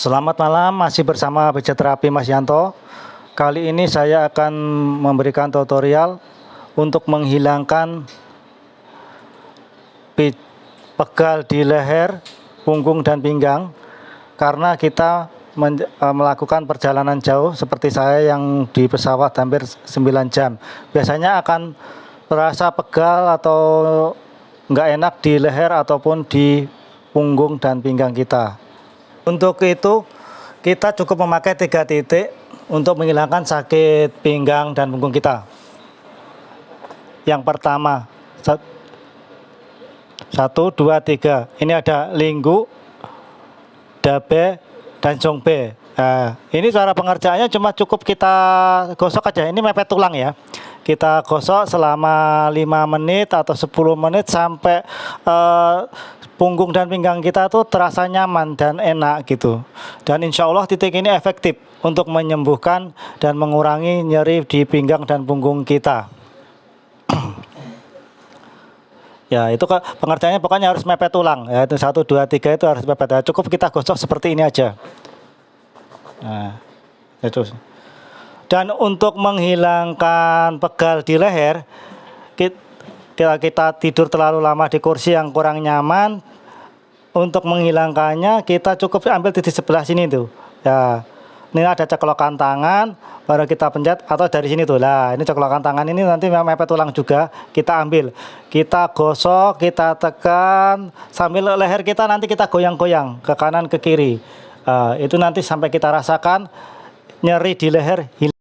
Selamat malam, masih bersama terapi Mas Yanto. Kali ini saya akan memberikan tutorial untuk menghilangkan pegal di leher, punggung dan pinggang karena kita e, melakukan perjalanan jauh seperti saya yang di pesawat hampir 9 jam. Biasanya akan terasa pegal atau nggak enak di leher ataupun di punggung dan pinggang kita. Untuk itu kita cukup memakai tiga titik untuk menghilangkan sakit pinggang dan punggung kita. Yang pertama, satu, dua, tiga. Ini ada linggu, dabe, dan jongbe. Nah, ini cara pengerjaannya cuma cukup kita gosok aja. Ini mepet tulang ya. Kita gosok selama 5 menit atau 10 menit sampai uh, punggung dan pinggang kita tuh terasa nyaman dan enak gitu. Dan insya Allah titik ini efektif untuk menyembuhkan dan mengurangi nyeri di pinggang dan punggung kita. ya itu pengertiannya pokoknya harus mepet tulang ya itu satu dua tiga itu harus mepet ya, cukup kita gosok seperti ini aja nah itu dan untuk menghilangkan pegal di leher kita, kita tidur terlalu lama di kursi yang kurang nyaman untuk menghilangkannya kita cukup ambil di sebelah sini tuh. Ya ini ada ceklokan tangan baru kita pencet atau dari sini tuh. Lah ini ceklokan tangan ini nanti mepet tulang juga kita ambil. Kita gosok kita tekan sambil leher kita nanti kita goyang-goyang ke kanan ke kiri. Uh, itu nanti sampai kita rasakan nyeri di leher hilang